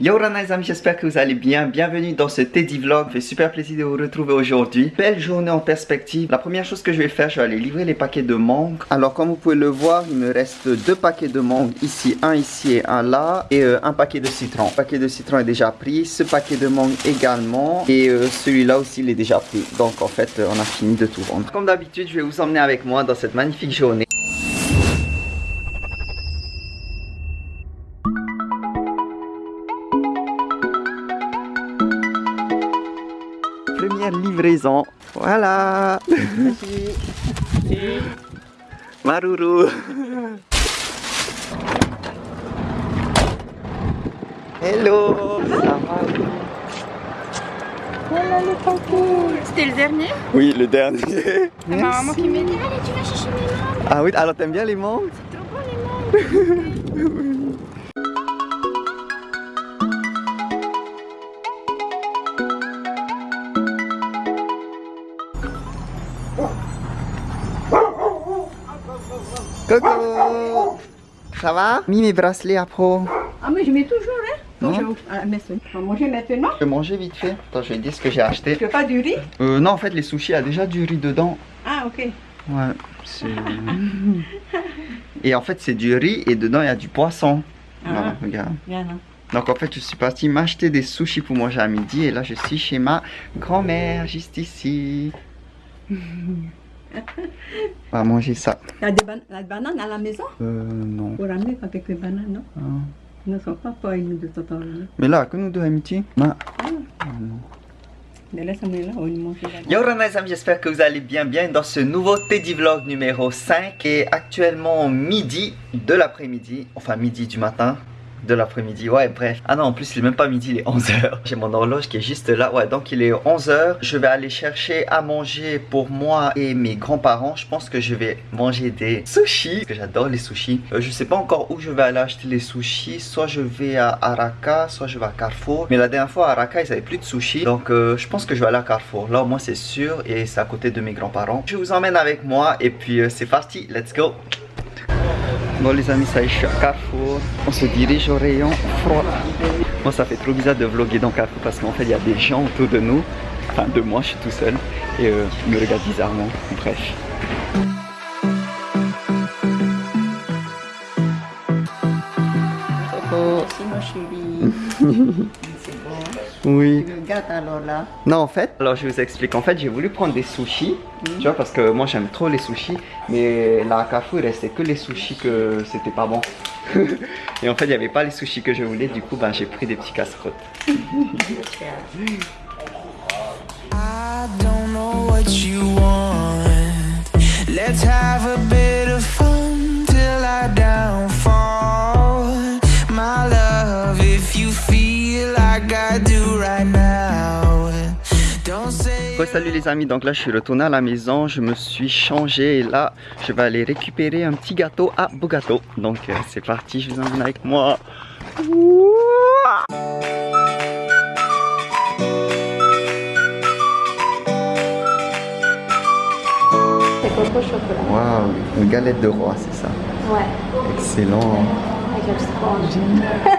Yo les amis, j'espère que vous allez bien. Bienvenue dans ce Teddy Vlog. fait super plaisir de vous retrouver aujourd'hui. Belle journée en perspective. La première chose que je vais faire, je vais aller livrer les paquets de mangue. Alors comme vous pouvez le voir, il me reste deux paquets de mangue ici, un ici et un là. Et euh, un paquet de citron. Le paquet de citron est déjà pris. Ce paquet de mangue également. Et euh, celui-là aussi, il est déjà pris. Donc en fait, on a fini de tout vendre. Comme d'habitude, je vais vous emmener avec moi dans cette magnifique journée. Livraison. Voilà. Maruru. Hello. Ça va C'était le dernier? Oui, le dernier. C'est ma maman qui m'a dit Allez, tu vas chercher mes mangues. Ah oui, alors t'aimes bien les mangues C'est trop bon les mangues. Coucou Ça va? Mis mes bracelets à pro. Ah mais je mets toujours hein Non. Bonjour. Ah, mais c'est- On va manger maintenant Je vais manger vite fait. Attends, je vais dire ce que j'ai acheté. Tu veux pas du riz? Euh, non, en fait, les sushis, il y a déjà du riz dedans. Ah ok. Ouais, c'est... Et en fait, c'est du riz et dedans, il y a du poisson. Ah. Voilà, regarde. Bien hein. Donc en fait, je suis parti m'acheter des sushis pour manger à midi. Et là, je suis chez ma grand-mère, juste ici. On va manger ça. A des ban- la banane à la maison? Euh, non. Pour ramener avec les bananes, non? Ah. Ils ne sont pas pas une de temps en temps. Mais là, que nous deux, amitié? Ma- manger là. Yo les amis, j'espère que vous allez bien bien dans ce nouveau Teddy Vlog numéro 5 et actuellement midi de l'après-midi, enfin midi du matin de l'après-midi, ouais bref. Ah non en plus il est même pas midi, il est 11h. J'ai mon horloge qui est juste là, ouais donc il est 11h. Je vais aller chercher à manger pour moi et mes grands-parents. Je pense que je vais manger des sushis, parce que j'adore les sushis. Euh, je sais pas encore où je vais aller acheter les sushis, soit je vais à Araka, soit je vais à Carrefour. Mais la dernière fois à Araka ils avaient plus de sushis, donc euh, je pense que je vais aller à Carrefour. Là au moins c'est sûr et c'est à côté de mes grands-parents. Je vous emmène avec moi et puis euh, c'est parti, let's go Bon les amis, ça y est, je suis à Carrefour. On se dirige au rayon froid. Bon, ça fait trop bizarre de vlogger dans Carrefour parce qu'en fait, il y a des gens autour de nous. Enfin, de moi, je suis tout seul. Et euh, ils me regardent bizarrement. Bref. Oui. Tu le gâtes alors là Non, en fait, alors je vous explique. En fait, j'ai voulu prendre des sushis. Tu vois, parce que moi, j'aime trop les sushis. Mais là, à Carrefour, il restait que les sushis que c'était pas bon. Et en fait, il n'y avait pas les sushis que je voulais. Du coup, ben, j'ai pris des petits casse-croûtes. I don't know what you want. Let's have Ouais, salut les amis, donc là je suis retourné à la maison, je me suis changé et là je vais aller récupérer un petit gâteau à Bogato. Donc euh, c'est parti, je vous emmène avec moi. Ouah coco chocolat. Waouh, une galette de roi, c'est ça. Ouais, Excellent. avec.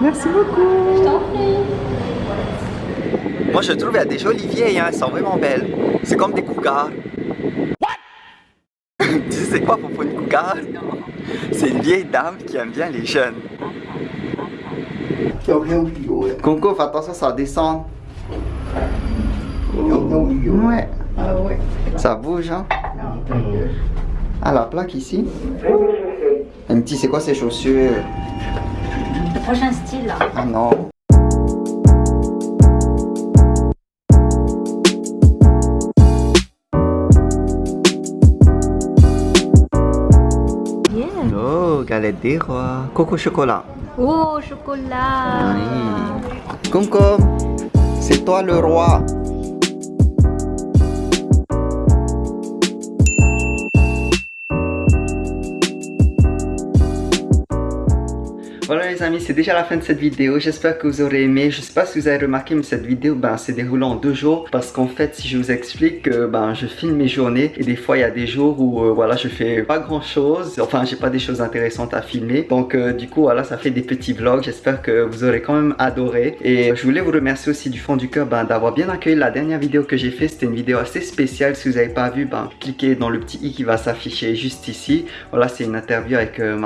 Merci beaucoup. Je t'en prie. Moi je trouve qu'il y a des jolies vieilles, hein, elles sont vraiment belles. C'est comme des cougars. tu sais c'est quoi pour une cougar C'est une vieille dame qui aime bien les jeunes. Conco, fais attention, ça descend. Ouais. Ah oui. Ça bouge, hein Ah, la plaque ici. Un petit, c'est quoi ces chaussures? Le prochain style là. Ah non. Galette des rois. Coco chocolat. Oh, chocolat. Oui. Conco, c'est toi le roi. Voilà les amis, c'est déjà la fin de cette vidéo. J'espère que vous aurez aimé. Je sais pas si vous avez remarqué, mais cette vidéo ben, s'est déroulée en deux jours. Parce qu'en fait, si je vous explique, ben, je filme mes journées. Et des fois, il y a des jours où euh, voilà, je fais pas grand chose. Enfin, j'ai pas des choses intéressantes à filmer. Donc euh, du coup, voilà, ça fait des petits vlogs. J'espère que vous aurez quand même adoré. Et je voulais vous remercier aussi du fond du cœur ben, d'avoir bien accueilli la dernière vidéo que j'ai fait. C'était une vidéo assez spéciale. Si vous n'avez pas vu, ben, cliquez dans le petit i qui va s'afficher juste ici. Voilà, c'est une interview avec euh.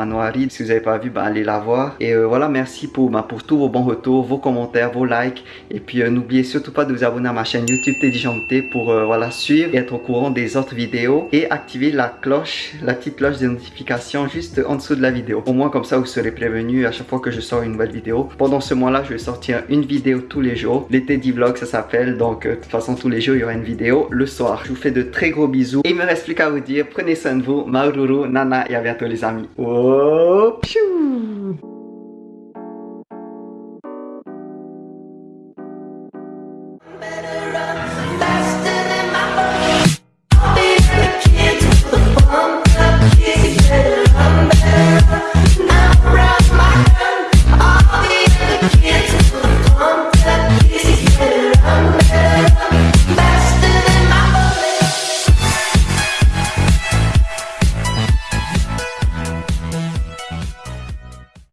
Si vous n'avez pas vu, ben, allez la voir. Et euh, voilà, merci pour, ben, pour tous vos bons retours, vos commentaires, vos likes. Et puis n'oubliez surtout pas de vous abonner à ma chaîne YouTube Teddy Janté pour voilà, suivre et être au courant des autres vidéos. Et activer la cloche, la petite cloche de notification juste en dessous de la vidéo. Au moins comme ça, vous serez prévenu à chaque fois que je sors une nouvelle vidéo. Pendant ce mois-là, je vais sortir une vidéo tous les jours. L'été Vlog, ça s'appelle. Donc, de toute façon, tous les jours, il y aura une vidéo le soir. Je vous fais de très gros bisous. Et il me reste plus qu'à vous dire, prenez soin de vous. Maruru, Nana et à bientôt les amis. Oh, piou